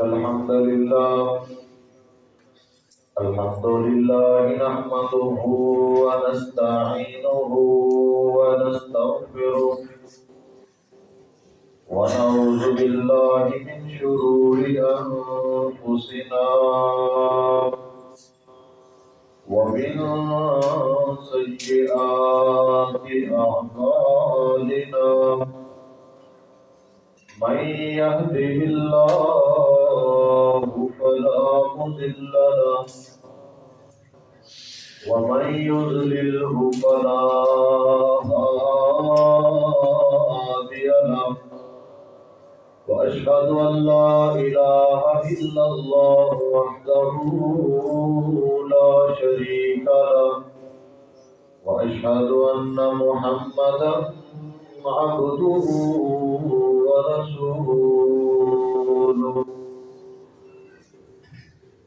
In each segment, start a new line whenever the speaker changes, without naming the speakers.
الحمد لله الحمد لله نحمده ونستعينه ونستغفره ونعوذ بالله من شرور أنفسنا ومن سيئات أعمالنا من يهده الله فلا مضل له ومن يضلله فلا هادي له وأشهد أن لا إله إلا الله وحده لا شريك له وأشهد أن محمدا عبده ورسوله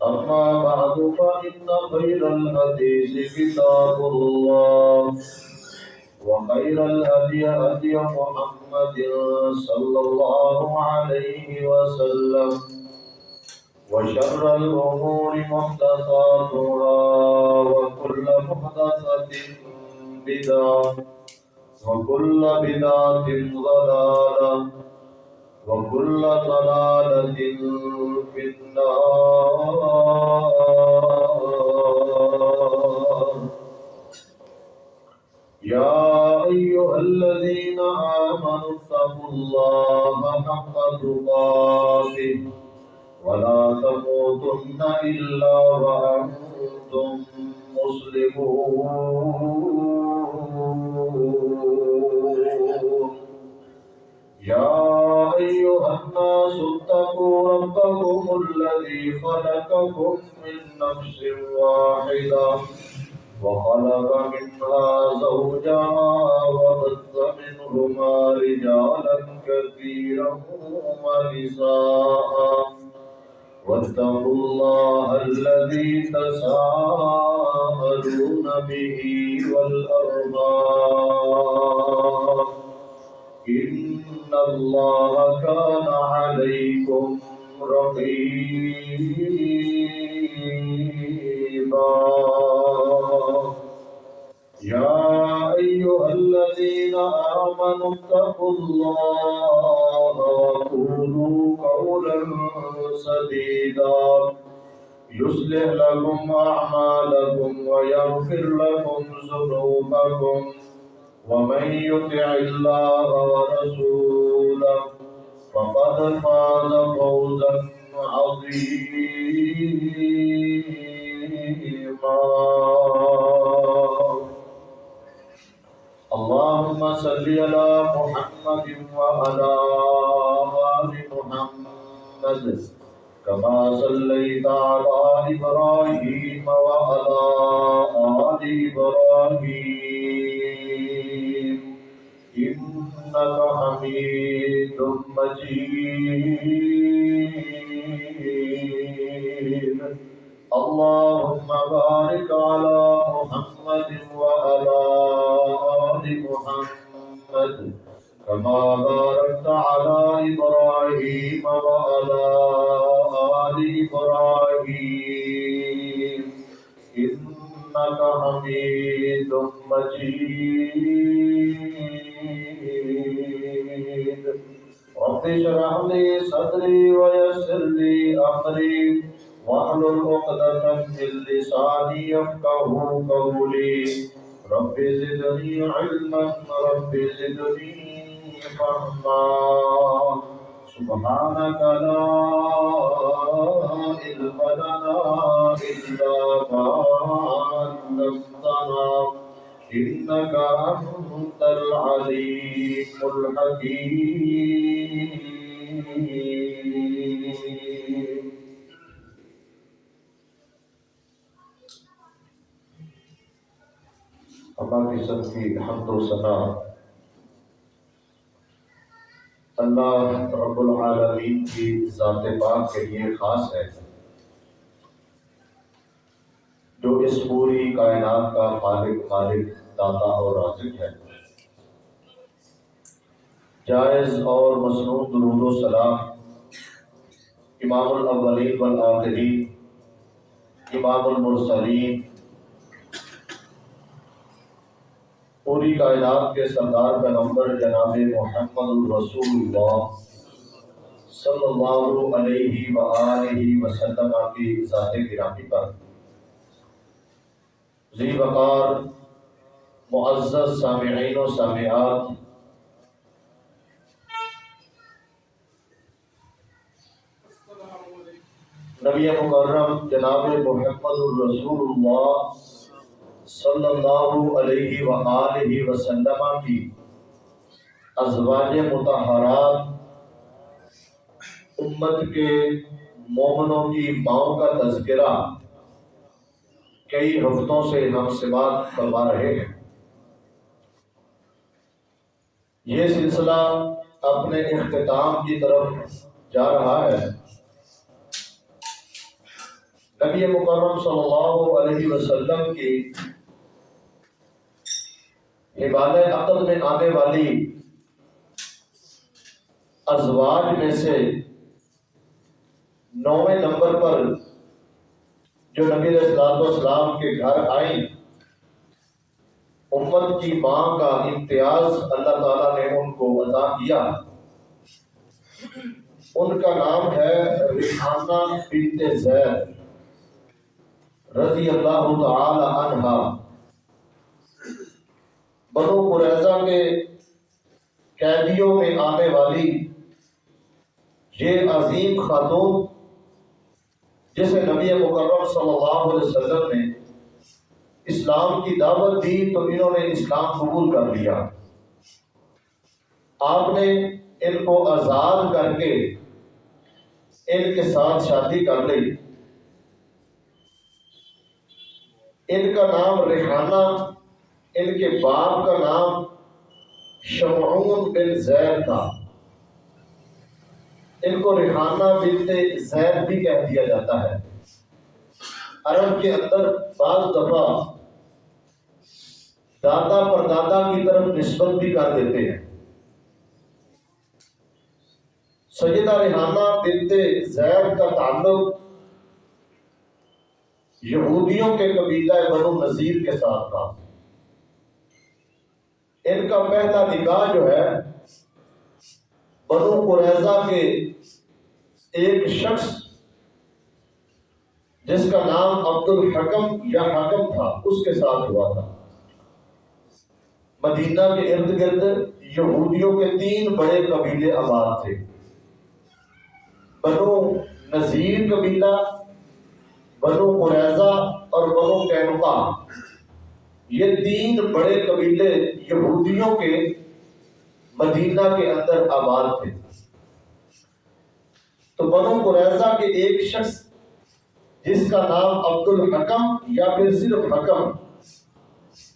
أما بعد، فإن خير الحديث كتاب الله، وخير الهدي هدي محمد صلى الله عليه وسلم، وشر الأمور محدثاتها، وكل محدثة بدعة، وكل بدعة ضلالة. وكل ضلالة في النار. يا أيها الذين آمنوا اتقوا الله حق تقاته ولا تموتن إلا وأنتم مسلمون. يا أيها الناس اتقوا ربكم الذي خلقكم من نفس واحدة وخلق منها زوجها وبث منهما رجالا كثيرا ونساء. واتقوا الله الذي تساءلون به والأرض إن الله كان عليكم رقيبا. يا أيها الذين آمنوا اتقوا الله وقولوا قولا سديدا. يصلح لكم أعمالكم ويغفر لكم ذنوبكم. ومن يطع الله ورسوله فقد فاز فوزا عظيما. اللهم صل على محمد وعلى آل محمد كما صليت على إبراهيم وعلى آل إبراهيم. إنك حميد مجيد اللهم بارك على محمد وعلى آل محمد كما باركت على إبراهيم وعلى آل إبراهيم إنك حميد مجيد رب اشرح لي صدري ويسر لي أمري واحلل عقدة من لساني يفقه قولي. رب زدني علما، رب زدني فهما. سبحانك لا علم لنا إلا ما علمتنا. إنك أنت العليم الحكيم. اللہ کی سب کی حمد و ثنا اللہ رب العالمین کی ذات پاک کے لیے خاص ہے۔ جو اس پوری کائنات کا خالق خالق داتا اور رازق ہے۔ جائز اور مصنوع درود و سلام۔ امام الاولین والآخرین۔ امام المرسلین۔ پوری کائنات کے سردار پیغمبر جناب محمد الرسول اللہ صلی اللہ علیہ وآلہ وسلم کی ذات گرامی پر۔ ذی وقار معزز سامعین و سامعات۔ نبی مکرم جناب محمد الرسول اللہ صلی اللہ علیہ وآلہ وسلم کی ازواج متحرات امت کے مومنوں کی ماؤں کا تذکرہ کئی ہفتوں سے ہم سماعت کروا رہے ہیں۔ یہ سلسلہ اپنے اختتام کی طرف جا رہا ہے۔ نبی مکرم صلی اللہ علیہ وسلم کی حبال عقل میں آنے والی ازواج میں سے نویں نمبر پر جو نبی اسلام کے گھر آئیں امت کی ماں کا امتیاز اللہ تعالیٰ نے ان کو عطا کیا۔ ان کا نام ہے ریحانہ بنت زید رضی اللہ تعالی عنہ۔ بنو قریضہ کے قیدیوں میں آنے والی یہ عظیم خاتون، جسے نبی مکرم صلی اللہ علیہ وسلم نے اسلام کی دعوت دی تو انہوں نے اسلام قبول کر لیا۔ آپ نے ان کو آزاد کر کے ان کے ساتھ شادی کر لی۔ ان کا نام ریحانہ، ان کے باپ کا نام شمعون بن زید تھا۔ ان کو ریحانہ بن زید بھی کہہ دیا جاتا ہے۔ عرب کے اندر بعض دفعہ دادا پر دادا کی طرف نسبت بھی کر دیتے ہیں۔ سیدہ ریحانہ بنت زید کا تعلق یہودیوں کے قبیلہ بنو نذیر کے ساتھ تھا۔ ان کا پہلا نکاح جو ہے، بنو قریضہ کے ایک شخص جس کا نام عبد الحکم یا حکم تھا، اس کے ساتھ ہوا تھا۔ مدینہ کے ارد گرد یہودیوں کے تین بڑے قبیلے آباد تھے۔ بنو نذیر قبیلہ، بنو قریضہ اور بنو کینقا یہ تین بڑے قبیلے یہودیوں کے مدینہ کے اندر آباد تھے۔ تو بنو قریضہ کے ایک شخص، جس کا نام عبد الحکم یا پھر صرف حکم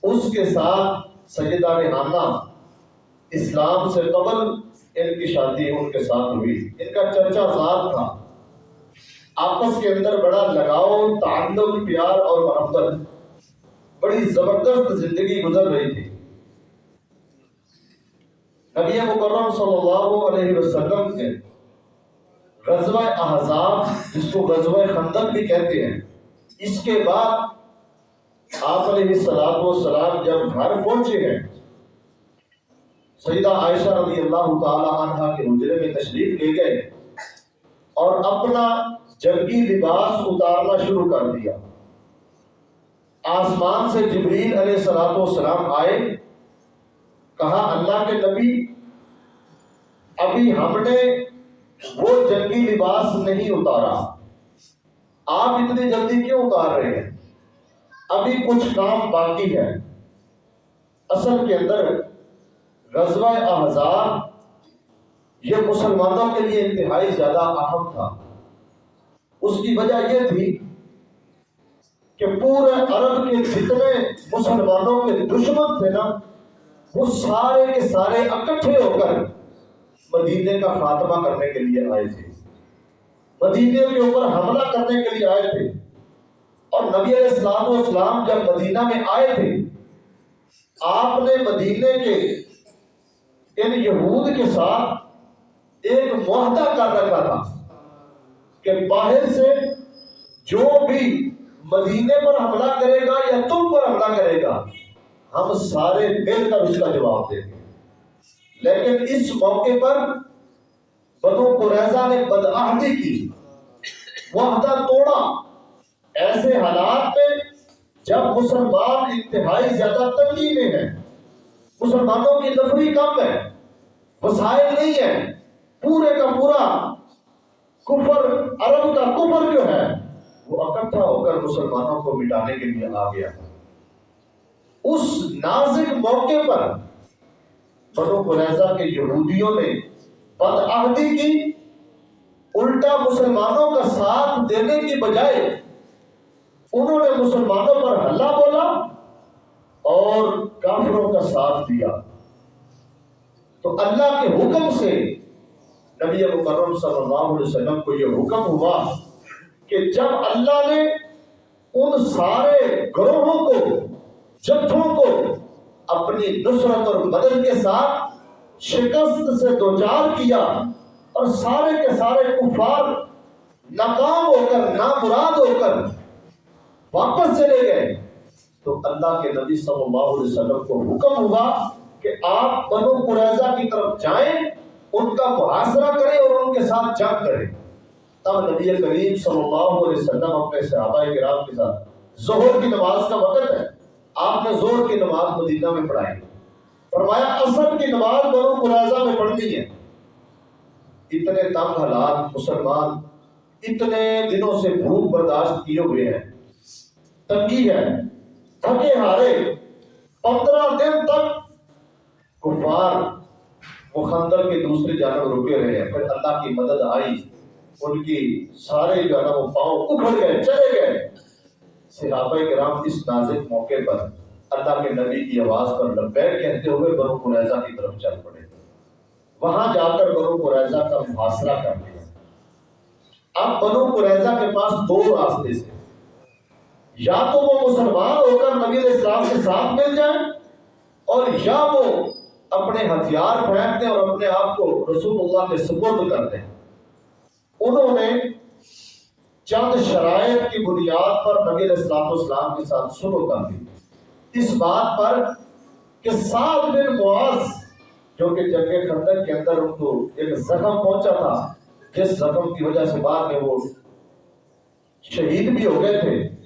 اس کے ساتھ سیدہ ریحانہ اسلام سے قبل ان کی شادی ان کے ساتھ ہوئی۔ ان کا چرچا ذات تھا۔ آپس کے اندر بڑا لگاؤ، تعلق، پیار اور محبت۔ بڑی زبردست زندگی گزر رہی تھی۔ نبی مکرم صلی اللہ علیہ وسلم نے غزوہ احزاب، جس کو غزوہ خندق بھی کہتے ہیں، اس کے بعد آپ علیہ السلام والسلام جب گھر پہنچے ہیں، سیدہ عائشہ رضی اللہ تعالی عنہ کے حجرے میں تشریف لے گئے اور اپنا جنگی لباس اتارنا شروع کر دیا۔ آسمان سے جبریل علیہ سلاط والسلام آئے، کہا، اللہ کے نبی، ابھی ہم نے وہ جنگی لباس نہیں اتارا۔ آپ اتنی جلدی کیوں اتار رہے ہیں؟ ابھی کچھ کام باقی ہے۔ اصل کے اندر غزوہ احزاب یہ مسلمانوں کے لیے انتہائی زیادہ اہم تھا۔ اس کی وجہ یہ تھی کہ پورے عرب کے جتنے مسلمانوں کے دشمن تھے نا۔ وہ سارے کے سارے اکٹھے ہو کر مدینے کا خاتمہ کرنے کے لیے آئے تھے۔ مدینے کے اوپر حملہ کرنے کے لیے آئے تھے۔ اور نبی علیہ السلام و اسلام جب مدینہ میں آئے تھے، آپ نے مدینے کے ان یہود کے ساتھ ایک معاہدہ کر رکھا تھا کہ باہر سے جو بھی مدینے پر حملہ کرے گا یا تم پر حملہ کرے گا، ہم سارے مل کر اس کا جواب دیں گے۔ لیکن اس موقع پر بنو قریضہ نے بدعہدی کی وحدہ توڑا۔ ایسے حالات میں جب مسلمان انتہائی زیادہ تنگی میں ہیں، مسلمانوں کی نفری کم ہے، وسائل نہیں ہے پورے کا پورا کفر، عرب کا کفر جو ہے، وہ اکٹھا ہو کر مسلمانوں کو مٹانے کے لیے آ گیا اس نازک موقع پر بنو قریضہ کے یہودیوں نے بدعہدی کی، الٹا مسلمانوں کا ساتھ دینے کی بجائے انہوں نے مسلمانوں پر حلہ بولا اور کافروں کا ساتھ دیا۔ تو اللہ کے حکم سے نبی مکرم صلی اللہ علیہ وسلم کو یہ حکم ہوا کہ جب اللہ نے ان سارے گروہوں کو، جتھوں کو اپنی نصرت اور مدد کے ساتھ شکست سے دوچار کیا اور سارے کے سارے کفار ناکام ہو کر، نامراد ہو کر واپس چلے گئے۔ تو اللہ کے نبی صلی اللہ علیہ وسلم کو حکم ہوا کہ آپ بنو قریضہ کی طرف جائیں، ان کا محاصرہ کریں اور ان کے ساتھ جنگ کریں۔ تب نبی کریم صلی اللہ علیہ وسلم اپنے صحابہ کرام کے ساتھ ظہر کی نماز کا وقت ہے۔ آپ نے زور کی نماز مدینہ میں پڑھائی۔ فرمایا اثر کی نماز بنو قریضہ میں پڑھنی ہے۔ اتنے تنگ حالات مسلمان اتنے دنوں سے بھوک برداشت کیے ہوئے ہیں۔ تنگی ہے تھکے ہارے۔ پندرہ دن تک کفار وہ خندر کے دوسری جانب رکے رہے ہیں۔ پھر اللہ کی مدد آئی۔ ان کی سارے جو ہے وہ پاؤں اکھڑ گئے، چلے گئے۔ صحابہ کرام اس نازک موقع پر اللہ کے نبی کی آواز پر لبیک کہتے ہوئے بنو قریضہ کی طرف چل پڑے۔ وہاں جا کر بنو قریضہ کا محاصرہ کر لیا۔ اب بنو قریضہ کے پاس دو راستے سے۔ یا تو وہ مسلمان ہو کر نبی علیہ السلام کے ساتھ مل جائیں اور یا وہ اپنے ہتھیار پھینک دیں اور اپنے آپ کو رسول اللہ کے سپرد کر دیں۔ انہوں نے چند شرائط کی بنیاد پر نبی علیہ السلام اسلام کے ساتھ شروع کر دی۔ اس بات پر کہ سات بن معاذ، جو کہ جنگ خندق کے اندر ان کو ایک زخم پہنچا تھا، جس زخم کی وجہ سے بعد میں وہ شہید بھی ہو گئے تھے۔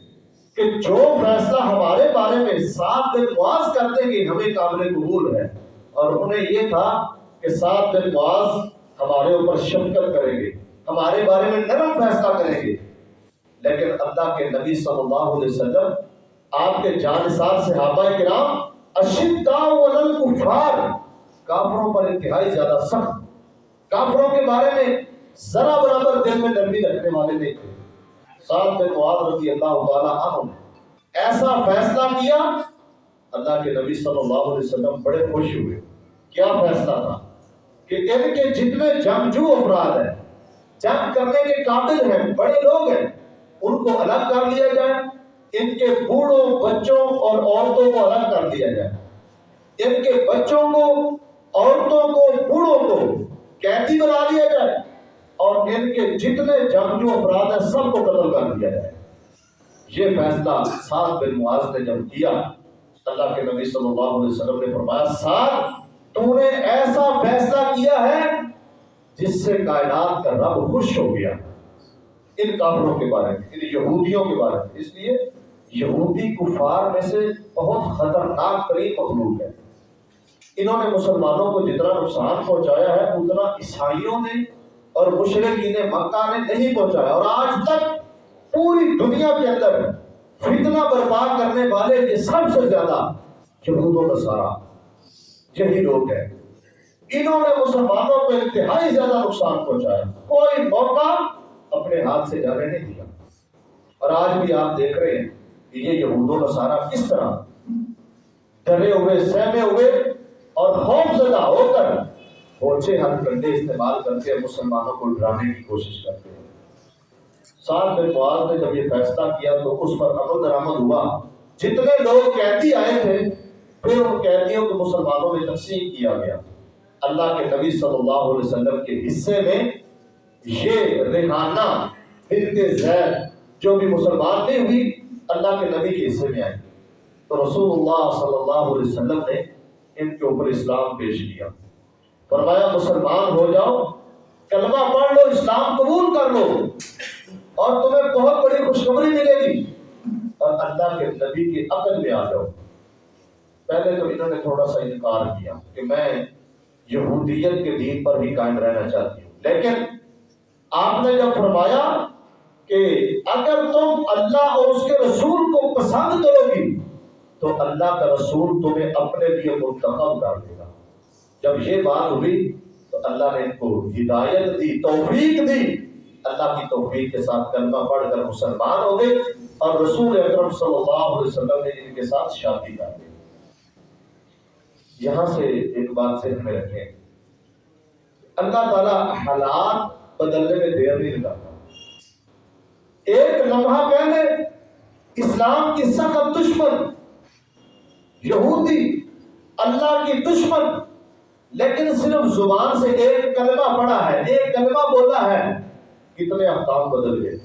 کہ جو فیصلہ ہمارے بارے میں سات دن معاذ کرتے کہ ہمیں قابل قبول ہے۔ اور انہیں یہ تھا کہ سات دن معاذ ہمارے اوپر شفقت کریں گے، ہمارے بارے میں نرم فیصلہ کریں گے۔ لیکن اللہ کے نبی صلی اللہ علیہ وسلم، آپ کے جانسار صحابہ کرام، اشداء کفار کافروں پر انتہائی زیادہ سخت، کافروں کے بارے میں ذرا برابر دل میں نرمی رکھنے والے نہیں تھے۔ ساتھ میں معاذ رضی اللہ تعالیٰ عنہ نے ایسا فیصلہ کیا؟ اللہ کے نبی صلی اللہ علیہ وسلم بڑے خوش ہوئے۔ کیا فیصلہ تھا؟ کہ ان کے جتنے جنگجو افراد ہیں، جنگ کرنے کے قابل ہیں، بڑے لوگ ہیں، ان کو الگ کر لیا جائے، ان کے بوڑھوں، بچوں اور عورتوں کو الگ کر دیا جائے۔ ان کے بچوں کو، عورتوں کو، بوڑھوں کو قیدی بنا لیا جائے۔ اور ان کے جتنے جنگجو افراد ہیں سب کو قتل کر دیا جائے۔ یہ فیصلہ سات بن معاذ نے جب کیا، اللہ کے نبی صلی اللہ علیہ وسلم نے فرمایا سات تو نے ایسا فیصلہ کیا ہے جس سے کائنات کا رب خوش ہو گیا۔ ان کافروں کے بارے میں، ان یہودیوں کے بارے میں۔ اس لیے یہودی کفار میں سے بہت خطرناک ترین مخلوق ہے۔ انہوں نے مسلمانوں کو جتنا نقصان پہنچایا ہے، اتنا عیسائیوں نے اور مشرقین مکہ نے نہیں پہنچایا اور آج تک پوری دنیا کے اندر فتنہ برپا کرنے والے یہ سب سے زیادہ یہود و نصارہ یہی لوگ ہیں۔ انہوں نے مسلمانوں کو انتہائی زیادہ نقصان پہنچایا۔ کوئی موقع اپنے ہاتھ سے جانے نہیں دیا۔ اور آج بھی آپ دیکھ رہے ہیں کہ یہ یہود و نصارہ کس طرح ڈرے ہوئے، سہمے ہوئے اور خوف زدہ ہو کر پہنچے ہاتھ کنڈے استعمال کرتے مسلمانوں کو ڈرانے کی کوشش کرتے ہیں۔ سات بن معاذ نے جب یہ فیصلہ کیا تو اس پر عمل درآمد ہوا۔ جتنے لوگ قیدی آئے تھے، پھر ان قیدیوں کو مسلمانوں میں تقسیم کیا گیا۔ اللہ کے نبی صلی اللہ علیہ وسلم کے حصے میں یہ ریحانہ بنت زید، جو بھی مسلمان نہیں ہوئی، اللہ کے نبی کے حصے میں آئی تو رسول اللہ صلی اللہ علیہ وسلم نے ان کے اوپر اسلام پیش کیا۔ فرمایا، مسلمان ہو جاؤ، کلمہ پڑھ لو، اسلام قبول کر لو، اور تمہیں بہت بڑی خوشخبری ملے گی۔ اور اللہ کے نبی کی عقل میں آ جاؤ۔ پہلے تو انہوں نے تھوڑا سا انکار کیا کہ میں یہودیت کے دین پر ہی قائم رہنا چاہتی ہوں۔ لیکن آپ نے جب فرمایا کہ اگر تم اللہ اور اس کے رسول کو پسند کرو گی، تو اللہ کا رسول تمہیں اپنے لیے منتخب کر دے گا۔ جب یہ بات ہوئی تو اللہ نے ان کو ہدایت دی، توفیق دی۔ اللہ کی توفیق کے ساتھ کلمہ پڑھ کر مسلمان ہو گئے اور رسول اکرم صلی اللہ علیہ وسلم نے ان کے ساتھ شادی کر دی۔ یہاں سے ایک بات سے ہمیں رکھیں۔ اللہ تعالیٰ حالات بدلنے میں دیر نہیں لگاتا۔ ایک لمحہ پہلے اسلام کی سخت دشمن، یہودی، اللہ کی دشمن لیکن صرف زبان سے ایک کلمہ پڑا ہے، ایک کلمہ بولا ہے، کتنے احکام بدل گئے۔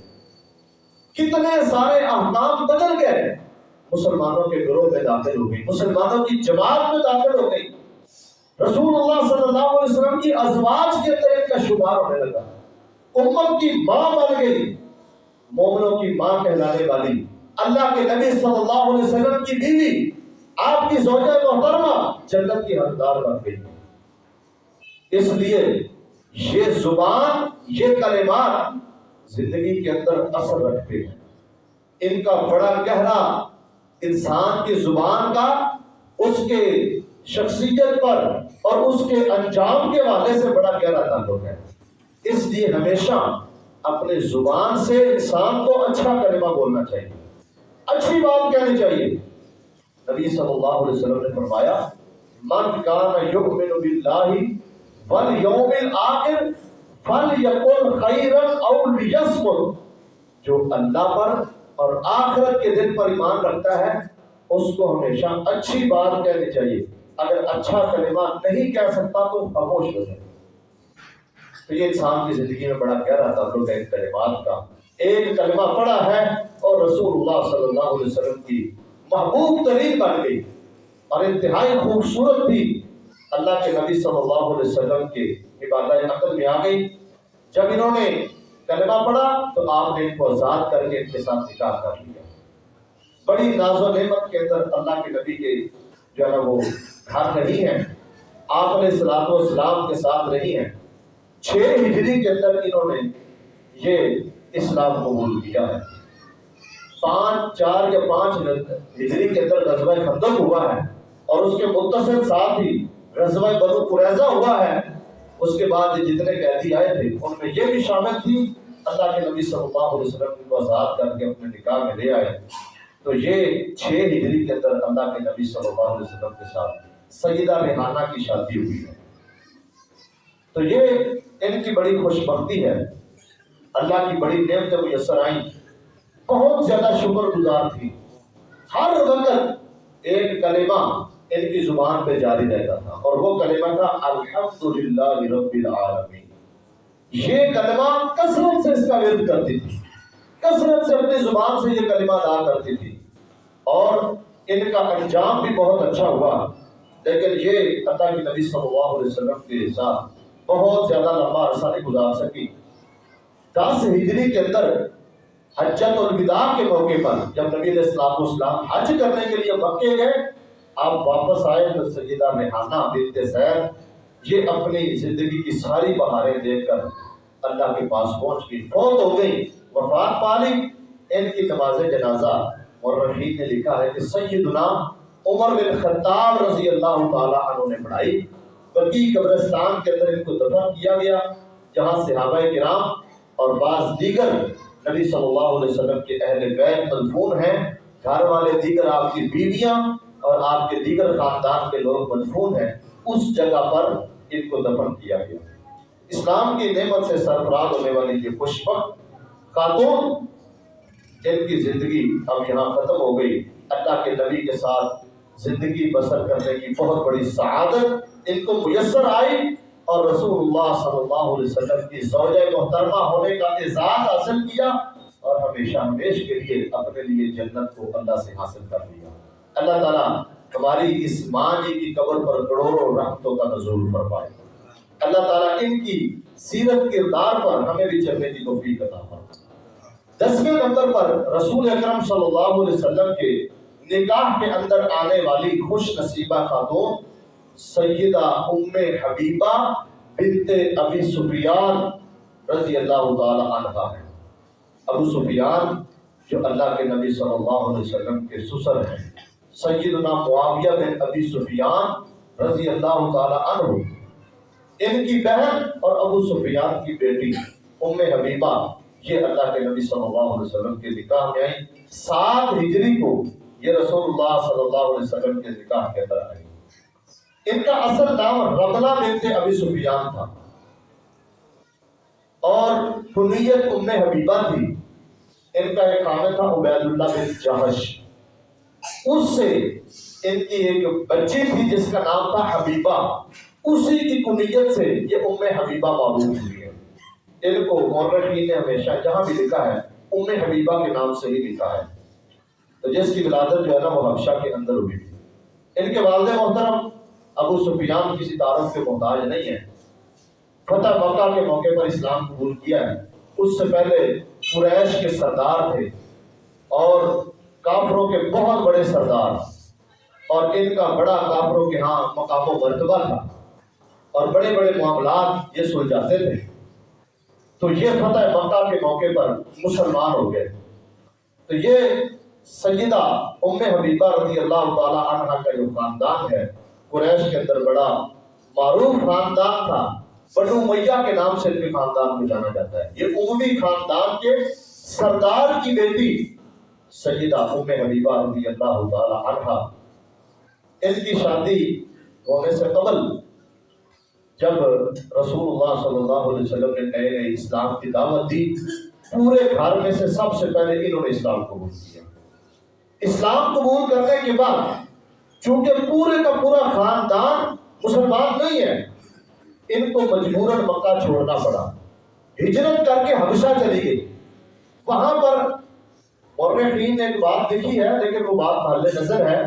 کتنے سارے احکام بدل گئے۔ مسلمانوں کے گروہ میں داخل ہو گئی، مسلمانوں کی جماعت میں داخل ہو گئی۔ رسول اللہ صلی اللہ علیہ وسلم کی ازواج کے اندر کا شمار ہونے لگا۔ امت کی ماں بن گئی، مومنوں کی ماں کہلانے والی۔ اللہ کے نبی صلی اللہ علیہ وسلم کی بیوی، آپ کی زوجہ محترمہ جنت کی حقدار بن گئی۔ اس لیے یہ زبان، یہ کلمات زندگی کے اندر اثر رکھتے ہیں۔ ان کا بڑا گہرا انسان کی زبان کا، اس کے شخصیت پر اور اس کے انجام کے والے سے بڑا گہرا تعلق ہے۔ اس لیے ہمیشہ اپنے زبان سے انسان کو اچھا کلمہ بولنا چاہیے۔ اچھی بات کہنی چاہیے۔ نبی صلی اللہ علیہ وسلم نے فرمایا، من کان یؤمن باللہ والیوم الاخر فلیقل خیرا او لیصمت جو اللہ پر اور آخرت کے دن پر ایمان رکھتا ہے، اس کو ہمیشہ اچھی بات کہنی چاہیے۔ اگر اچھا کلمہ نہیں کہہ سکتا تو خاموش ہو جائے۔ تو یہ انسان کی زندگی میں بڑا گہرا تعلق ہے ان کلمات کا۔ ایک کلمہ پڑا ہے اور رسول اللہ صلی اللہ علیہ وسلم کی محبوب ترین بن گئی۔ اور انتہائی خوبصورت بھی۔ اللہ کے نبی صلی اللہ علیہ وسلم کے عبادت عقل میں آ گئی۔ جب انہوں نے کلمہ پڑھا تو آپ نے ان کو آزاد کر کے ان کے ساتھ نکاح کر لیا۔ بڑی ناز و نعمت کے اندر اللہ کے نبی کے جو ہے نا وہ گھر نہیں ہے۔ آپ نے سلاد و اسلام کے ساتھ نہیں ہے۔ چھ ہجری کے اندر انہوں نے یہ اسلام قبول کیا۔ ہے پانچ، چار یا پانچ ہجری کے اندر غزوہ خندق ہوا ہے اور اس کے متصل ساتھ ہی غزوہ بنو قریظہ ہوا ہے، اس کے بعد جتنے قیدی آئے تھے، ان میں یہ بھی شامل تھی، اللہ کے نبی صلی اللہ علیہ وسلم کو آزاد کر کے اپنے نکاح میں لے آئے۔ تو یہ چھ ہجری کے اندر اللہ کے نبی صلی اللہ علیہ وسلم کے ساتھ سیدہ ریحانہ کی شادی ہوئی ہے۔ تو یہ ان کی بڑی خوش بختی ہے۔ اللہ کی بڑی نعمت میسر آئیں۔ بہت زیادہ شکر گزار تھی۔ ہر وقت ایک کلمہ ان کی زبان پہ جاری رہتا تھا اور وہ کلمہ تھا الحمدللہ رب العالمین۔ یہ کلمہ کثرت سے اس کا ورد کرتی تھی۔ کثرت سے اپنی زبان سے یہ کلمہ ادا کرتی تھی۔ اور ان کا انجام بھی بہت اچھا ہوا۔ لیکن یہ اللہ کی نبی صلی اللہ علیہ وسلم کے ساتھ بہت زیادہ لمبا عرصہ نہیں گزار سکی۔ دس ہجری کے اندر حجت الوداع کے موقع پر جب نبی علیہ السلام حج کرنے کے لیے مکے گئے آپ واپس آئے تو سیدہ ریحانہ بنت زید یہ اپنی زندگی کی ساری بہاریں دیکھ کر اللہ کے پاس پہنچ گئی۔ فوت ہو گئی، وفات پالی ان کی نماز جنازہ اور رحیم نے لکھا ہے کہ سیدنا عمر بن خطاب رضی اللہ تعالیٰ عنہ نے پڑھائی۔ بقی قبرستان کے اندر ان کو دفن کیا گیا، جہاں صحابہ کرام اور بعض دیگر نبی صلی اللہ علیہ وسلم کے اہل بیت مدفون ہیں۔ گھر والے دیگر آپ کی بیویاں اور آپ کے دیگر خاندان کے لوگ مدفون ہیں، اس جگہ پر ان کو دفن کیا گیا۔ اسلام کی نعمت سے سرفراز ہونے والی یہ خوشبخت خاتون ان کی زندگی اب یہاں ختم ہو گئی، اللہ کے نبی کے ساتھ زندگی بسر کرنے کی بہت بڑی سعادت ان کو میسر آئی اور رسول اللہ صلی اللہ علیہ وسلم کی زوجہ محترمہ ہونے کا اعزاز حاصل کیا اور ہمیشہ ہمیش کے لیے اپنے لیے جنت کو اللہ سے حاصل کر لیا۔ اللہ تعالیٰ ہماری اس ماں جی کی قبر پر کروڑوں رحمتوں کا نزول فرمائے۔ اللہ تعالیٰ ان کی سیرت کردار پر ہمیں بھی چلنے کی توفیق عطا فرمائے۔ دسویں نمبر پر رسول اکرم صلی اللہ علیہ وسلم کے نکاح کے اندر آنے والی خوش نصیبہ خاتون سیدہ ام حبیبہ بنت ابی سفیان رضی اللہ تعالی عنہ ہے۔ ابو سفیان جو اللہ کے نبی صلی اللہ علیہ وسلم کے سسر ہیں۔ سیدنا معاویہ بن ابی سفیان رضی اللہ تعالی عنہ، ان کی بہن اور ابو سفیان کی بیٹی ام حبیبہ، یہ اللہ کے نبی صلی اللہ علیہ وسلم کے نکاح میں آئی سات ہجری کو یہ رسول اللہ صلی اللہ علیہ وسلم کے نکاح کے اندر آئی ان کا اصل نام رملہ بنت ابی سفیان تھا۔ اور کنیت ام حبیبہ تھی۔ ان کا ایک خامد تھا عبید اللہ بن جہش۔ اس سے ان کی ایک بچی تھی جس کا نام تھا حبیبہ، اسی کی کنیت سے یہ ام حبیبہ معلوم ہوئی ہے ان کو مورخین نے ہمیشہ جہاں بھی لکھا ہے، ام حبیبہ کے نام سے ہی لکھا ہے۔ تو جس کی ولادت جو ہے نا، وہ حبشہ کے اندر ہوئی۔ تھی ان کے والد محترم، ابو سفیان کسی تعارف کے محتاج نہیں ہے فتح مکہ کے موقع پر اسلام قبول کیا ہے۔ اس سے پہلے قریش کے سردار تھے اور کافروں کے بہت بڑے سردار اور ان کا بڑا کافروں کے ہاں مقام و مرتبہ تھا اور بڑے بڑے معاملات یہ سلجھاتے تھے۔ تو یہ فتح مکہ کے موقع پر مسلمان ہو گئے۔ تو یہ سیدہ ام حبیبہ رضی اللہ تعالی عنہ کا جو خاندان ہے، قریش کے اندر بڑا معروف خاندان تھا۔ بنو میاں کے نام سے بھی خاندان کو جانا جاتا ہے۔ یہ عمومی خاندان کے سردار کی بیٹی سیدہ ام حبیبہ رضی اللہ تعالی عنہ۔ ان کی شادی ہونے سے قبل جب رسول اللہ صلی اللہ علیہ وسلم نے نئے نئے اسلام کی دعوت دی، پورے گھر میں سے سب سے پہلے انہوں نے اسلام قبول کیا۔ اسلام قبول کرنے کے بعد چونکہ پورے کا پورا خاندان مسلمان نہیں ہے، ان کو مجبوراً مکہ چھوڑنا پڑا۔ ہجرت کر کے حبشہ چلی گئی۔ وہاں پر مورخین نے ایک بات دیکھی ہے، لیکن وہ بات محل نظر ہے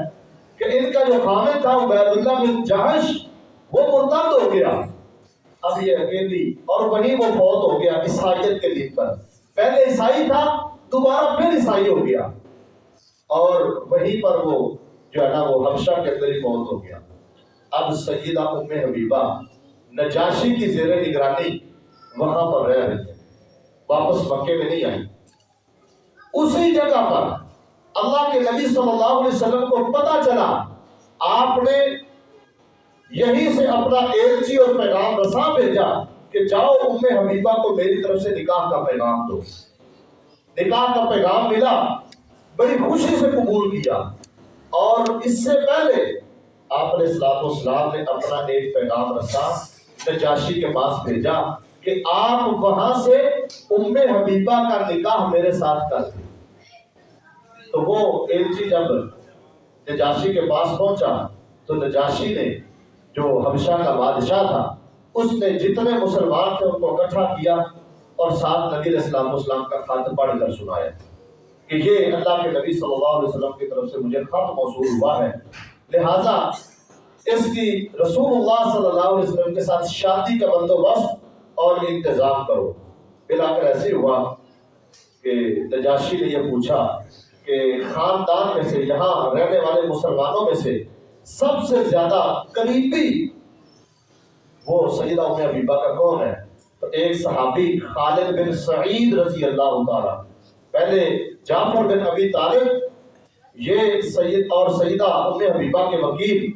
کہ ان کا جو خامد تھا، عبید اللہ بن جہش، وہ مرتد ہو گیا۔ اب یہ اکیلی اور وہیں وہ فوت ہو گیا عیسائیت کے دن پر۔ پہلے عیسائی تھا، دوبارہ پھر عیسائی ہو گیا۔ اور وہیں پر وہ جو ہے نا، وہ حبشہ کے اندر ہی فوت ہو گیا۔ اب سیدہ ام حبیبہ نجاشی کی زیر نگرانی وہاں پر رہ رہی ہے واپس مکے میں نہیں آئی اسی جگہ پر اللہ کے نبی صلی اللہ علیہ وسلم کو پتا چلا، آپ نے یہی سے اپنا ایلچی اور پیغام رساں بھیجا کہ جاؤ ام حبیبہ کو میری طرف سے نکاح کا پیغام دو۔ نکاح کا پیغام ملا، بڑی خوشی سے قبول کیا۔ اور اس سے پہلے آپ نے سلاد اسلام نے اپنا ایک پیغام رسا نجاشی کے پاس بھیجا کہ آپ وہاں سے ام حبیبہ کا نکاح میرے ساتھ کر دیں۔ تو وہ ایلچی جب نجاشی کے پاس پہنچا، تو نجاشی نے جو حبشہ کا بادشاہ تھا، اس نے جتنے مسلمان تھے، ان کو اکٹھا کیا اور ساتھ نبی اسلام اسلام کا خط پڑھ کر سنایا کہ یہ اللہ کے نبی صلی اللہ علیہ وسلم کی طرف سے مجھے خط موصول ہوا ہے۔ لہٰذا اس کی رسول اللہ صلی اللہ علیہ وسلم کے ساتھ شادی کا بندوبست اور انتظام کرو۔ بلا کر ایسے ہوا کہ نجاشی نے یہ پوچھا کہ خاندان میں سے، یہاں رہنے والے مسلمانوں میں سے سب سے زیادہ قریبی وہ سیدہ ام حبیبہ کا کون ہے؟ تو ایک صحابی خالد بن سعید رضی اللہ تعالی۔ پہلے جعفر بن ابی طالب، یہ سید اور سیدہ ام حبیبہ کے وکیل،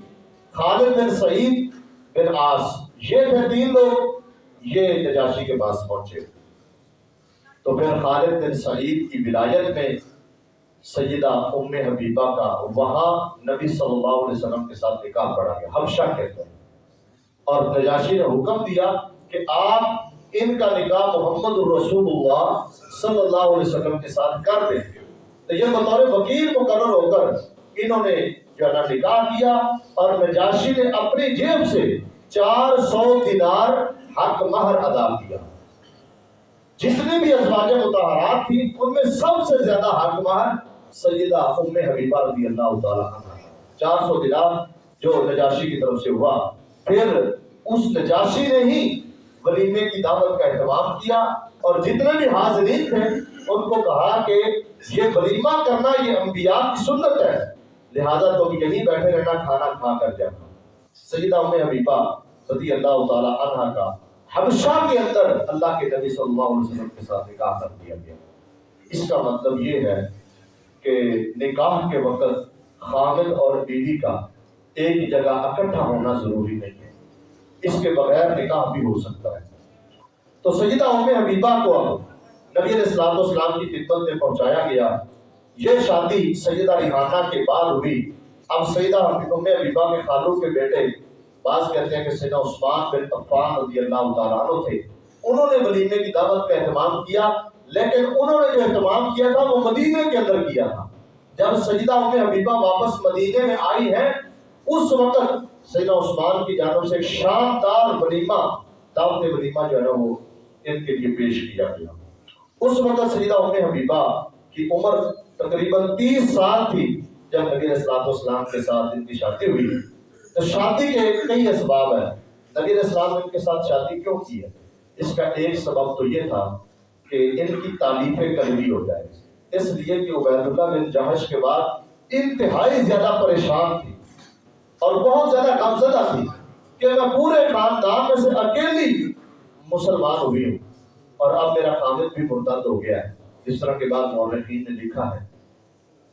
خالد بن سعید بن آس یہ تھے تین لوگ، یہ نجاشی کے پاس پہنچے۔ تو پھر خالد بن سعید کی ولایت میں سیدہ ام حبیبہ کا وہاں نبی صلی اللہ علیہ وسلم کے ساتھ نکاح پڑا گیا، حبشہ کہتے ہیں۔ اور نجاشی نے حکم دیا کہ آپ ان کا نکاح محمد الرسول اللہ صلی اللہ علیہ وسلم کے ساتھ کر دیں تو یہ بطور وکیل مقرر ہو کر انہوں نے جو ہے نکاح کیا اور نجاشی نے اپنی جیب سے چار سو دینار حق مہر ادا کیا۔ جتنے بھی ازواج متحرات تھی ان میں سب سے زیادہ حق مہر سیدہ ام حبیبہ رضی اللہ تعالیٰ چار سو دینار جو نجاشی کی طرف سے ہوا۔ پھر اس نجاشی نے ہی ولیمے کی دعوت کا اہتمام کیا اور جتنے بھی حاضرین تھے، ان کو کہا کہ یہ ولیمہ کرنا یہ انبیاء کی سنت ہے۔ لہذا تم یہیں بیٹھے رہنا، کھانا کھا کر جانا۔ سیدہ ام حبیبہ رضی اللہ تعالی عنہ کا حبشہ کے اندر اللہ کے نبی صلی اللہ علیہ وسلم کے ساتھ نکاح کر دیا گیا۔ اس کا مطلب یہ ہے کہ نکاح کے وقت خامد اور بیوی کا ایک جگہ اکٹھا ہونا ضروری نہیں ہے۔ اس کے بغیر نکاح بھی ہو سکتا ہے۔ تو سیدہ ام حبیبہ کو اب نبی علیہ السلام والسلام کی خدمت میں پہنچایا گیا۔ یہ شادی سیدہ ریحانہ کے بعد ہوئی۔ اب سیدہ ام حبیبہ کے خالو کے بیٹے بعض کہتے ہیں کہ سیدہ عثمان بن عفان رضی اللہ تعالیٰ عنہ تھے۔ انہوں نے ولیمے کی دعوت کا اہتمام کیا۔ لیکن انہوں نے جو اہتمام کیا تھا وہ مدینے کے اندر کیا تھا۔ جب سجدہ ام حبیبہ واپس مدینے میں آئی ہے اس وقت سیدہ عثمان کی جانب سے شاندار ولیمہ، دعوت ولیمہ جو ہے نا وہ ان کے لیے پیش کیا گیا۔ اس وقت سیدہ ام حبیبہ کی عمر تقریباً تیس سال تھی جب نبی علیہ السلام والسلام کے ساتھ ان کی شادی ہوئی۔ تو شادی کے کئی اسباب ہیں۔ نبی علیہ السلام نے ان کے ساتھ شادی کیوں کی ہے؟ اس کا ایک سبب تو یہ تھا کہ ان کی تعلیف قلبی ہو جائے اس لیے کہ عبید اللہ بن جہش کے بعد انتہائی زیادہ پریشان تھی اور بہت زیادہ غمزدہ تھی کہ میں پورے خاندان میں سے اکیلی مسلمان ہوئی ہوں اور اب میرا خامد بھی مرتد ہو گیا ہے۔ جس طرح کے بعد مورخین نے لکھا ہے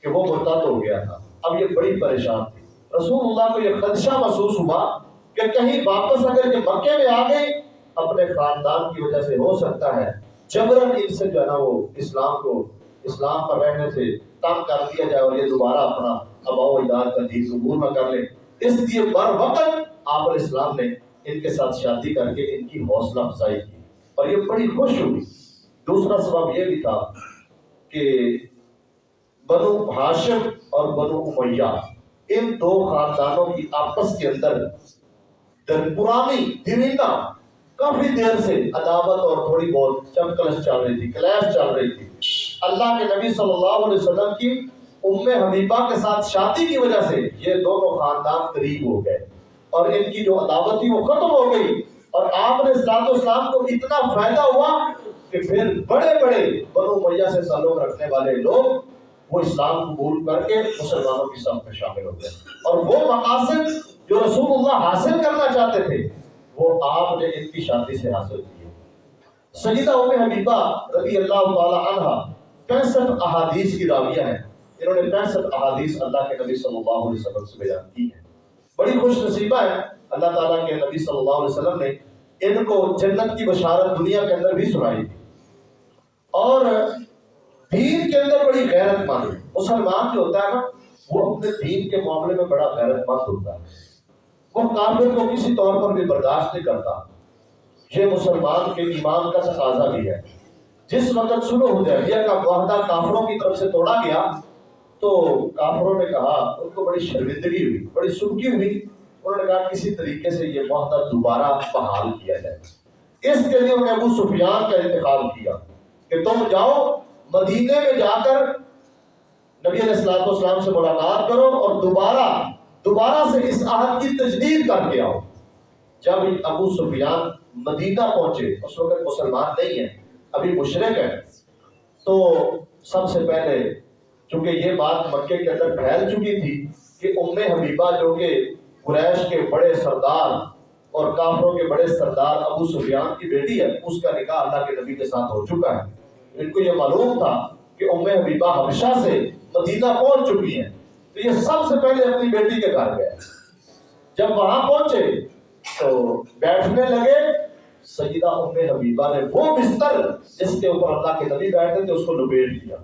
کہ وہ مرتد ہو گیا تھا۔ اب یہ بڑی پریشان تھی۔ رسول اللہ کو یہ خدشہ محسوس ہوا کہ کہیں واپس اگر یہ مکے میں آ گئی اپنے خاندان کی وجہ سے ہو سکتا ہے جبرن ان سے جو ہے نا وہ اسلام کو، اسلام پر رہنے سے تنگ کر دیا جائے اور یہ دوبارہ اپنا اباؤ اجداد کا دین قبول نہ کر لے اس لیے بر وقت آپ علیہ نے ان کے ساتھ شادی کر کے ان کی حوصلہ افزائی کی۔ اور یہ بڑی خوش ہوئی۔ دوسرا سبب یہ بھی تھا کہ بنو ہاشم اور بنو امیہ، ان دو خاندانوں کی آپس کے اندر پرانی درینہ کافی دیر سے عداوت اور تھوڑی بہت چمکلش چل رہی تھی کلیش چل رہی تھی۔ اللہ کے نبی صلی اللہ علیہ وسلم کی ام حبیبہ کے ساتھ شادی کی وجہ سے یہ دونوں خاندان قریب ہو گئے۔ اور ان کی جو عداوت تھی وہ ختم ہو گئی۔ اور آپ نے سلاد اسلام کو اتنا فائدہ ہوا کہ پھر بڑے بڑے بنو میاں سے تعلق رکھنے والے لوگ وہ اسلام قبول کر کے مسلمانوں کی سب میں شامل ہو گئے۔ اور وہ مقاصد جو رسول اللہ حاصل کرنا چاہتے تھے وہ آپ نے ان کی شادی سے حاصل کی ہے۔ سجدہ ام حبیبہ رضی اللہ تعالی عنہ پینسٹھ احادیث کی راویہ ہیں۔ انہوں نے پینسٹھ احادیث اللہ کے نبی صلی اللہ علیہ وسلم سے بیان کی ہیں۔ بڑی خوش نصیبہ ہے۔ اللہ تعالیٰ کے نبی صلی اللہ علیہ وسلم نے ان کو جنت کی بشارت دنیا کے اندر بھی سنائی۔ تھی اور دین کے اندر بڑی غیرت مند مسلمان جو ہوتا ہے نا، وہ اپنے دین کے معاملے میں بڑا غیرت مند ہوتا ہے۔ وہ کافر کو کسی طور پر بھی برداشت نہیں کرتا۔ یہ مسلمان کے ایمان کا تقاضا بھی ہے۔ جس وقت سلو حدیبیہ کا معاہدہ کافروں کی طرف سے توڑا گیا، تو کافروں نے کہا، ان کو بڑی شرمندگی ہوئی، بڑی سبکی ہوئی۔ انہوں نے کہا، کسی طریقے سے یہ معاہدہ دوبارہ بحال کیا جائے۔ اس کے لیے انہوں ابو سفیان کا انتخاب کیا کہ تم جاؤ مدینے میں جا کر نبی علیہ السلام سے ملاقات کرو اور دوبارہ دوبارہ سے اس عہد کی تجدید کر کے آؤ۔ جب ابو سفیان مدینہ پہنچے، اس وقت مسلمان نہیں ہیں، ابھی مشرق ہیں، تو سب سے پہلے چونکہ یہ بات مکے کے اندر پھیل چکی تھی کہ ام حبیبہ جو کہ قریش کے بڑے سردار اور کافروں کے بڑے سردار ابو سفیان کی بیٹی ہے، اس کا نکاح اللہ کے نبی کے ساتھ ہو چکا ہے۔ ان کو یہ معلوم تھا کہ ام حبیبہ حبشہ سے مدینہ پہنچ چکی ہیں۔ تو یہ سب سے پہلے اپنی بیٹی کے گھر گئے۔ جب وہاں پہنچے تو بیٹھنے لگے۔ سیدہ ام حبیبہ نے وہ بستر جس کے اوپر اللہ کے نبی بیٹھے تھے، اس کو لپیٹ دیا،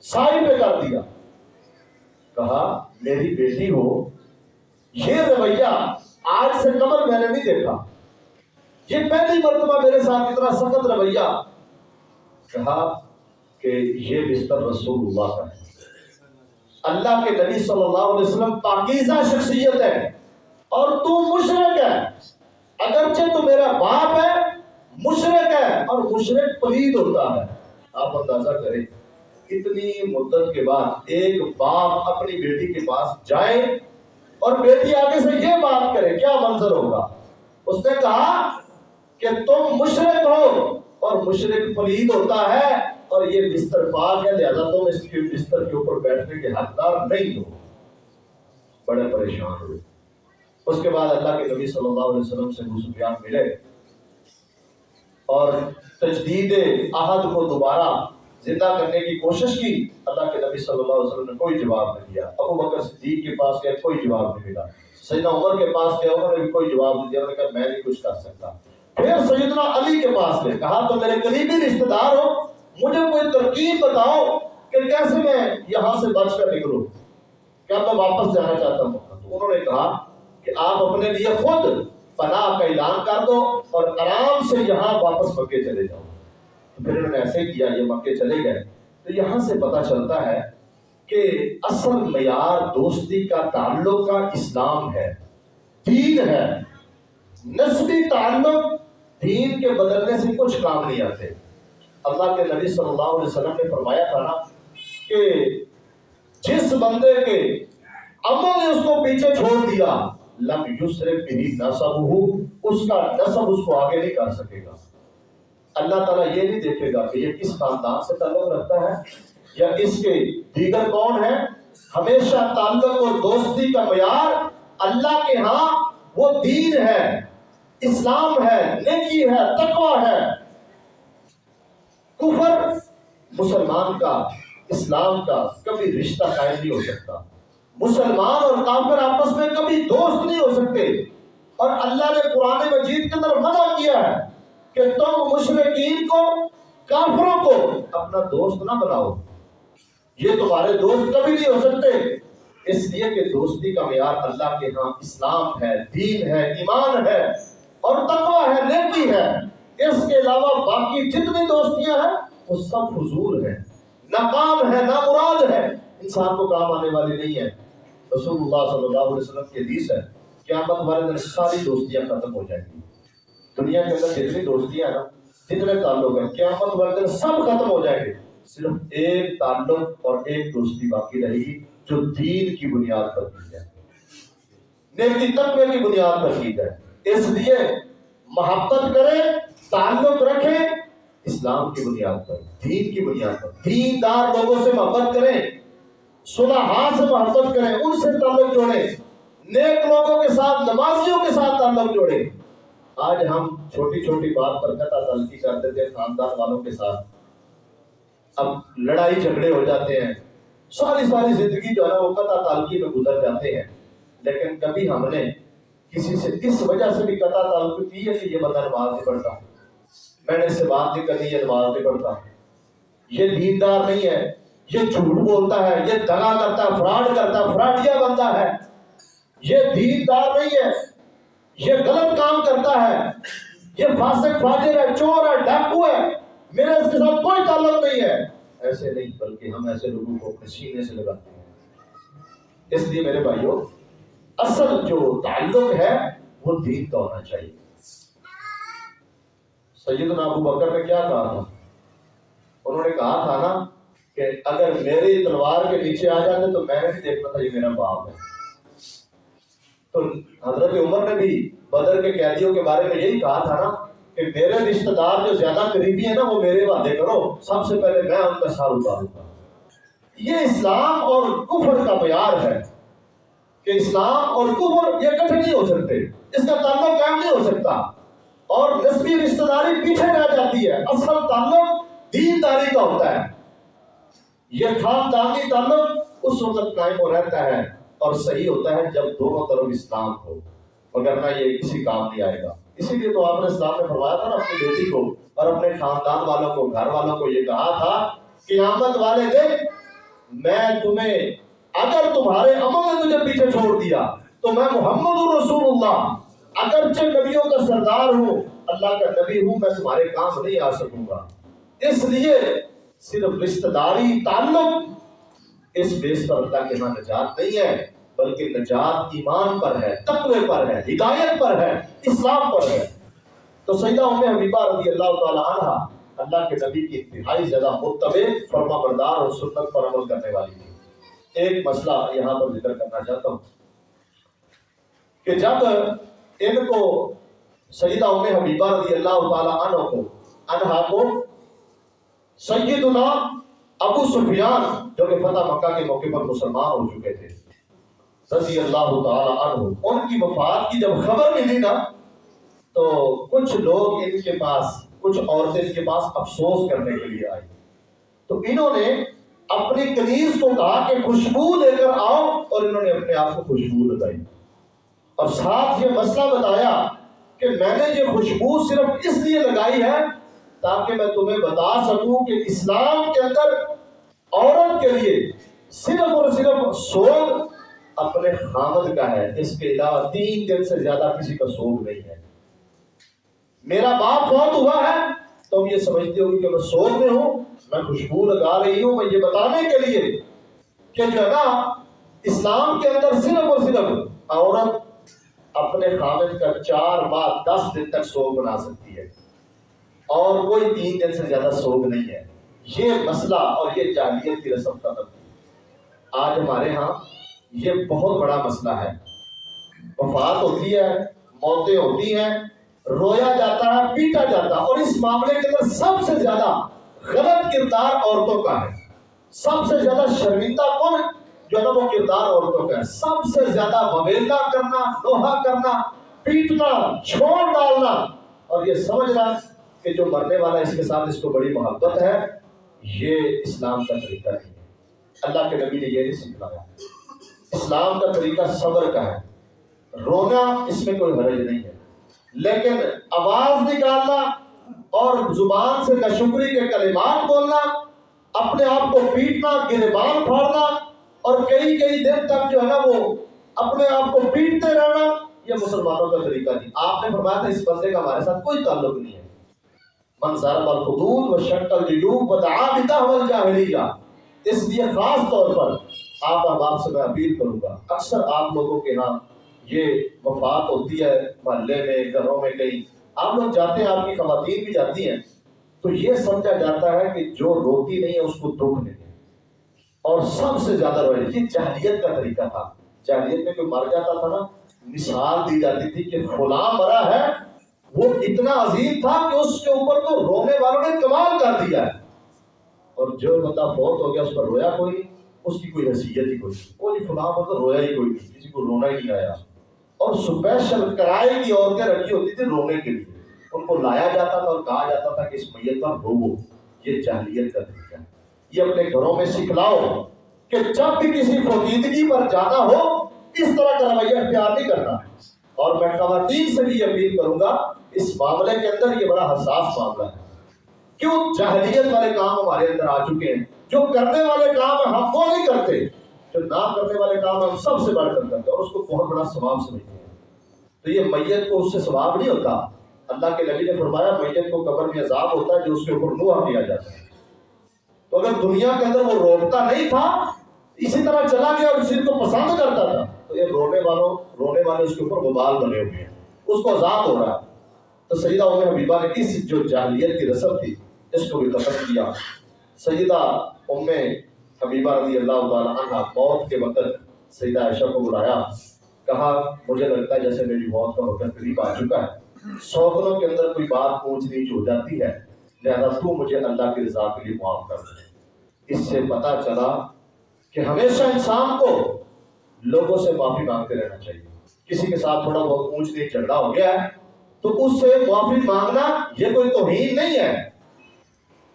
سائی پہ کر دیا۔ کہا، میری بیٹی ہو۔ یہ رویہ آج سے کمر میں نے نہیں دیکھا۔ یہ پہلی مرتبہ میرے ساتھ اتنا سخت رویہ۔ کہا کہ یہ بستر رسول اللہ کا ہے۔ اللہ کے نبی صلی اللہ علیہ وسلم پاکیزہ شخصیت ہے اور تو مشرق ہے۔ اگرچہ تو میرا باپ ہے، مشرق ہے اور مشرق پلید ہوتا ہے۔ آپ اندازہ کریں، اتنی مدت کے بعد ایک باپ اپنی بیٹی کے پاس جائے اور بیٹی آگے سے یہ بات کرے، کیا منظر ہوگا؟ اس نے کہا کہ تم مشرق ہو اور مشرق پلید ہوتا ہے۔ اور یہ بستر پاک ہے، لہذا تم اس کے بستر کے اوپر بیٹھنے کے حقدار نہیں ہو۔ بڑے پریشان ہوئے۔ اس کے بعد اللہ کے نبی صلی اللہ علیہ وسلم سے سفیان ملے اور تجدید عہد کو دوبارہ زندہ کرنے کی کوشش کی۔ اللہ کے نبی صلی اللہ علیہ وسلم نے کوئی جواب نہیں دیا۔ ابو بکر صدیق کے پاس گئے، کوئی جواب نہیں ملا۔ سیدنا عمر کے پاس گئے عمر نے بھی کوئی جواب نہیں دیا۔ انہوں نے کہا، میں نہیں کچھ کر سکتا۔ پھر سیدنا علی کے پاس گئے، کہا تو میرے قریبی رشتہ دار ہو۔ مجھے کوئی ترکیب بتاؤ کہ کیسے میں یہاں سے بچ کر نکلوں۔ کیا میں واپس جانا چاہتا ہوں؟ تو انہوں نے کہا کہ آپ اپنے لیے خود پناہ کا اعلان کر دو اور آرام سے یہاں واپس مکے چلے جاؤ۔ پھر انہوں نے ایسے کیا، یہ مکے چلے گئے۔ تو یہاں سے پتا چلتا ہے کہ اصل معیار دوستی کا تعلق کا اسلام ہے۔ دین ہے۔ نسبی تعلق دین کے بدلنے سے کچھ کام نہیں آتے۔ اللہ کے نبی صلی اللہ علیہ وسلم نے فرمایا تھا نا کہ جس بندے کے عمل نے اس کو پیچھے چھوڑ دیا، لم یسرف بھی نصب ہو اس کا نصب اس کو آگے نہیں کر سکے گا۔ اللہ تعالیٰ یہ نہیں دیکھے گا کہ یہ کس خاندان سے تعلق رکھتا ہے یا اس کے دیگر کون ہے ہمیشہ تعلق اور دوستی کا معیار اللہ کے ہاں وہ دین ہے، اسلام ہے، نیکی ہے، تقوی ہے۔ کفر مسلمان کا، اسلام کا کبھی رشتہ قائم نہیں ہو سکتا۔ مسلمان اور کافر آپس میں کبھی دوست نہیں ہو سکتے۔ اور اللہ نے قرآن مجید کے اندر منع کیا ہے کہ تم مشرقین کو، کافروں کو اپنا دوست نہ بناؤ۔ یہ تمہارے دوست کبھی نہیں ہو سکتے۔ اس لیے کہ دوستی کا معیار اللہ کے ہاں اسلام ہے، دین ہے، ایمان ہے اور تقوی ہے، نیکی ہے۔ اس کے علاوہ باقی جتنی دوستیاں ہیں، وہ سب حضور ہیں۔ ناکام ہے نامراد ہے۔ انسان کو کام آنے والی نہیں ہے۔ رسول اللہ صلی اللہ علیہ وسلم کی حدیث ہے، قیامت والے دن ساری دوستیاں ختم ہو جائیں گی۔ دنیا کے اندر جتنی دوستیاں نا جتنے تعلق ہیں، قیامت والے دن سب ختم ہو جائیں گے۔ صرف ایک تعلق اور ایک دوستی باقی رہے گی، جو دین کی بنیاد پر کی ہے نیکی تقوی کی بنیاد پر کی ہے اس لیے محبت کریں تعلق رکھیں اسلام کی بنیاد پر، دین کی بنیاد پر۔ دین دار لوگوں سے محبت کریں، صلحاء سے محبت کریں، ان سے تعلق جوڑیں۔ نیک لوگوں کے ساتھ، نمازیوں کے ساتھ تعلق جوڑیں۔ آج ہم چھوٹی چھوٹی بات پر قطع تلقی کرتے تھے خاندان والوں کے ساتھ۔ اب لڑائی جھگڑے ہو جاتے ہیں۔ ساری ساری زندگی جو ہے نا، وہ قطع تعلقی میں گزر جاتے ہیں۔ لیکن کبھی ہم نے کسی سے اس وجہ سے بھی قطع تعلق کی ہے کہ یہ بندہ نماز نہیں پڑھتا۔ میں نے اس سے بات نہیں کرنی، یہ نماز نہیں پڑھتا۔ یہ دیندار نہیں ہے، یہ جھوٹ بولتا ہے، یہ دگا کرتا ہے، فراڈ کرتا ہے، فراڈیا بنتا ہے۔ یہ دیندار نہیں ہے، یہ غلط کام کرتا ہے۔ یہ فاسق، فاجر ہے، چور ہے ڈاکو ہے۔ میرے اس کے ساتھ کوئی تعلق نہیں ہے۔ ایسے نہیں، بلکہ ہم ایسے لوگوں کو اپنے سینے سے لگاتے ہیں۔ اس لیے میرے بھائیوں اصل جو تعلق ہے، وہ دین کا ہونا چاہیے۔ سیدنا ابو بکر نے کیا کہا تھا؟ انہوں نے کہا تھا نا کہ اگر میری تلوار کے نیچے آ جاتے تو میں نے بھی دیکھنا تھا یہ میرا باپ ہے۔ تو حضرت عمر نے بھی بدر کے قیدیوں کے بارے میں یہی کہا تھا نا کہ میرے رشتہ دار جو زیادہ قریبی ہیں نا وہ میرے وعدے کرو، سب سے پہلے میں ان کا سار اتاروں گا یہ اسلام اور کفر کا معیار ہے کہ اسلام اور کفر یہ کٹھ نہیں ہو سکتے، اس کا تعلق قائم نہیں ہو سکتا۔ اور نسبی رشتہ داری پیچھے رہ جاتی ہے۔ اصل تعلق دین داری کا ہوتا ہے۔ یہ خاندانی تعلق اس وقت قائم ہو رہتا ہے اور صحیح ہوتا ہے جب دونوں طرف اسلام ہو۔ وغیرہ یہ کسی کام نہیں آئے گا۔ اسی لیے تو آپ نے اسلام میں فرمایا تھا نا اپنی بیٹی کو اور اپنے خاندان والوں کو، گھر والوں کو یہ کہا تھا، قیامت والے دن میں تمہیں اگر تمہارے عمل نے تجھے پیچھے چھوڑ دیا تو میں محمد رسول اللہ اگرچہ نبیوں کا سردار ہوں، اللہ کا نبی ہوں، میں تمہارے کام نہیں آ سکوں گا۔ اس لیے صرف رشتہ داری، تعلق اس بیس پر اللہ کے ہاں نجات نہیں ہے، بلکہ نجات ایمان پر ہے، تقوی پر ہے، ہدایت پر ہے، اسلام پر ہے۔ تو سیدہ ام حبیبہ رضی اللہ تعالی عنہ اللہ کے نبی کی انتہائی زیادہ متبع فرما بردار اور سنت پر عمل کرنے والی تھی۔ ایک مسئلہ یہاں پر ذکر کرنا چاہتا ہوں کہ جب ان کو سیدہ ام حبیبہ رضی اللہ تعالی عنہ کو، عنہا کو سیدنا ابو سفیان، جو کہ فتح مکہ کے موقع پر مسلمان ہو چکے تھے، رضی اللہ تعالی عنہ، ان کی وفات کی جب خبر ملی نا، تو کچھ لوگ ان کے پاس، کچھ عورتیں ان کے پاس افسوس کرنے کے لیے آئی تو انہوں نے اپنی کنیز کو کہا کہ خوشبو لے کر آؤ اور انہوں نے اپنے آپ کو خوشبو لگائی اور ساتھ یہ مسئلہ بتایا کہ میں نے یہ خوشبو صرف اس لیے لگائی ہے تاکہ میں تمہیں بتا سکوں کہ اسلام کے اندر عورت کے لیے صرف اور صرف سوگ اپنے خامد کا ہے، اس کے علاوہ تین دن سے زیادہ کسی کا سوگ نہیں ہے۔ میرا باپ بہت ہوا ہے تو یہ سمجھتے ہوگی کہ میں سوگ میں ہوں، میں خوشبو لگا رہی ہوں، میں یہ بتانے کے لیے کہ جو ہے نا اسلام کے اندر صرف اور صرف عورت اپنے خامد کا چار ماہ دس دن تک سوگ بنا سکتی ہے۔ اور کوئی تین دن سے زیادہ سوگ نہیں ہے۔ یہ مسئلہ اور یہ جاہلیت کی رسم کا تبدیل آج ہمارے ہاں یہ بہت بڑا مسئلہ ہے۔ وفات ہوتی ہے، موتیں ہوتی ہیں، رویا جاتا ہے، پیٹا جاتا ہے۔ اور اس معاملے کے اندر سب سے زیادہ غلط کردار عورتوں کا ہے۔ سب سے زیادہ شرمندہ کون جو وہ کردار عورتوں کا ہے۔ سب سے زیادہ وبیلا کرنا، لوہا کرنا، پیٹنا، چھوڑ ڈالنا۔ اور یہ سمجھنا کہ جو مرنے والا اس کے ساتھ اس کو بڑی محبت ہے، یہ اسلام کا طریقہ نہیں ہے۔ اللہ کے نبی نے یہ نہیں سکھلایا اسلام کا طریقہ صبر کا ہے۔ رونا اس میں کوئی حرج نہیں ہے۔ لیکن آواز نکالنا اور زبان سے نشکری کے کلمات بولنا، اپنے آپ کو پیٹنا گربان پھاڑنا اور کئی کئی دن تک جو ہے نا وہ اپنے آپ کو پیٹتے رہنا یہ مسلمانوں کا طریقہ نہیں آپ نے فرمایا تھا اس بندے کا ہمارے ساتھ کوئی تعلق نہیں ہے۔ من ضرب الحدود و شک الجیوب و دعا بتحول جاہلیہ اس لیے خاص طور پر آپ احباب سے میں اپیل کروں گا۔ اکثر آپ لوگوں کے ہاں یہ وفات ہوتی ہے، محلے میں، گھروں میں کہیں۔ آپ لوگ جاتے ہیں، آپ کی خواتین بھی جاتی ہیں۔ تو یہ سمجھا جاتا ہے کہ جو روتی نہیں ہے، اس کو دکھ نہیں ہے۔ اور سب سے زیادہ روئے یہ جاہلیت کا طریقہ تھا۔ جاہلیت میں کوئی مر جاتا تھا نا، مثال دی جاتی تھی کہ فلاں مرا ہے، وہ اتنا عظیم تھا کہ اس کے اوپر تو رونے والوں نے کمال کر دیا ہے۔ اور جو بندہ فوت ہو گیا، اس پر رویا کوئی نہیں، اس کی کوئی حیثیت ہی کوئی نہیں۔ کوئی جی فلاں مطلب رویا ہی کوئی نہیں، کسی کو رونا ہی نہیں آیا۔ اور اسپیشل کرائے کی عورتیں رکھی ہوتی تھی رونے کے لیے۔ ان کو لایا جاتا تھا اور کہا جاتا تھا کہ اس میت پر رو یہ جاہلیت کا طریقہ ہے۔ یہ اپنے گھروں میں سکھلاؤ کہ جب بھی کسی فوقیدگی پر جانا ہو، اس طرح کا رویہ اختیار نہیں کرنا۔ اور میں خواتین سے بھی اپیل کروں گا، اس معاملے کے اندر یہ بڑا حساس معاملہ ہے۔ کیوں؟ جاہلیت والے کام ہمارے اندر آ چکے ہیں۔ جو کرنے والے کام ہم وہ نہیں کرتے۔ جو نہ کرنے والے کام ہم سب سے بڑھ کر کرتے اور اس کو بہت بڑا ثواب سمجھتے ہیں۔ تو یہ میت کو اس سے ثواب نہیں ہوتا۔ اللہ کے نبی نے فرمایا، میت کو قبر میں عذاب ہوتا ہے جو اس کے اوپر نوح کیا جاتا ہے۔ تو اگر دنیا کے اندر وہ روکتا نہیں تھا، اسی طرح چلا گیا اور اسی کو پسند کرتا تھا، تو یہ رونے والوں، رونے والے اس کے اوپر غبال بنے ہوئے ہیں۔ اس کو عذاب ہو رہا ہے۔ تو سیدہ عمر حبیبہ نے اس جو جاہلیت کی رسم تھی، اس کو بھی ختم کیا۔ سیدہ ام حبیبہ رضی اللہ تعالیٰ عنہ موت کے وقت سیدہ عائشہ کو بلایا، کہا، مجھے لگتا ہے جیسے میری موت کا وقت قریب آ چکا ہے۔ سوکروں کے اندر کوئی بات پوچھ نیچ ہو جاتی ہے۔ لہذا تو مجھے اللہ کی رضا کے لیے معاف کر دے۔ اس سے پتا چلا کہ ہمیشہ انسان کو لوگوں سے معافی مانگتے رہنا چاہیے۔ کسی کے ساتھ تھوڑا بہت اونچ نیچ جھگڑا ہو گیا ہے تو اس سے معافی مانگنا یہ کوئی توہین نہیں ہے۔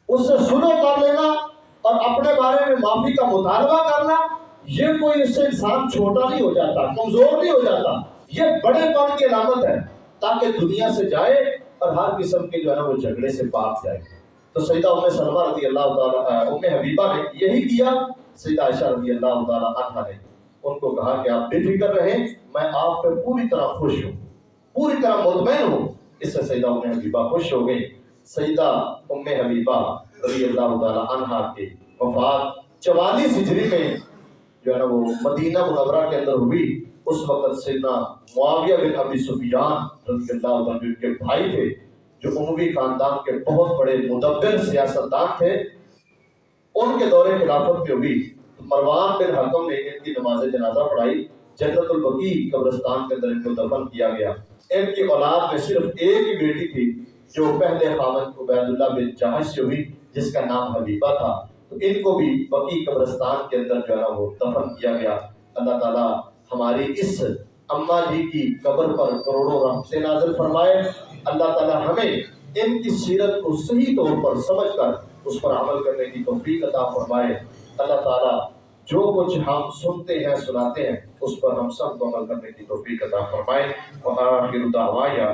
اس سے سنو کر لینا اور اپنے بارے میں معافی کا مطالبہ کرنا، یہ کوئی اس سے انسان چھوٹا نہیں ہو جاتا، کمزور نہیں ہو جاتا۔ یہ بڑے پن کی علامت ہے تاکہ دنیا سے جائے اور ہر قسم کے جو ہے نا وہ جھگڑے سے پاک جائے گا۔ تو سیدہ ام سلمہ رضی اللہ تعالیٰ ام حبیبہ نے یہی کیا۔ سیدہ عائشہ رضی اللہ تعالیٰ عنہ نے ان کو کہا کہ آپ بے فکر رہیں، میں آپ پہ پوری طرح خوش ہوں۔ پوری طرح مطمئن ہوں۔ اس سے سیدہ ام حبیبہ خوش ہو گئی سیدہ ام حبیبہ رضی اللہ تعالیٰ عنہ کے وفات چوالیس ہجری میں جو ہے نا وہ مدینہ منورہ کے اندر ہوئی۔ اس وقت سیدنا معاویہ بن ابی سفیان رضی اللہ عنہ ان کے بھائی تھے، جو عموی خاندان کے بہت بڑے مدبر سیاستدان تھے، ان کے دور خلافت میں ہوئی مروان بن حکم نے ان کی نماز جنازہ پڑھائی، جنت البقی قبرستان کے اندر ان کو دفن کیا گیا۔ ان کی اولاد میں صرف ایک ہی بیٹی تھی، جو پہلے خامن عبید اللہ بن جہش سے ہوئی، جس کا نام حبیبہ تھا۔ تو ان کو بھی بقی قبرستان کے اندر جو ہے وہ دفن کیا گیا۔ اللہ تعالیٰ ہماری اس اماں جی کی قبر پر کروڑوں رحمتیں نازل فرمائے، اللہ تعالی ہمیں ان کی سیرت کو صحیح طور پر سمجھ کر اس پر عمل کرنے کی توفیق عطا فرمائے۔ اللہ تعالی جو کچھ ہم سنتے ہیں، سناتے ہیں، اس پر ہم سب کو عمل کرنے کی توفیق عطا فرمائے۔ وآخر دعوایا